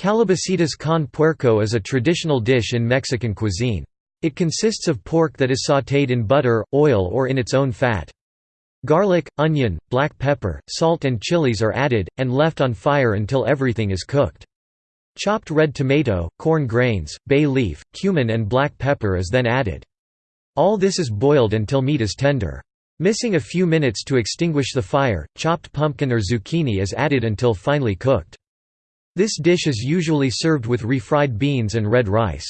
Calabacitas con puerco is a traditional dish in Mexican cuisine. It consists of pork that is sautéed in butter, oil or in its own fat. Garlic, onion, black pepper, salt and chilies are added, and left on fire until everything is cooked. Chopped red tomato, corn grains, bay leaf, cumin and black pepper is then added. All this is boiled until meat is tender. Missing a few minutes to extinguish the fire, chopped pumpkin or zucchini is added until finely cooked. This dish is usually served with refried beans and red rice.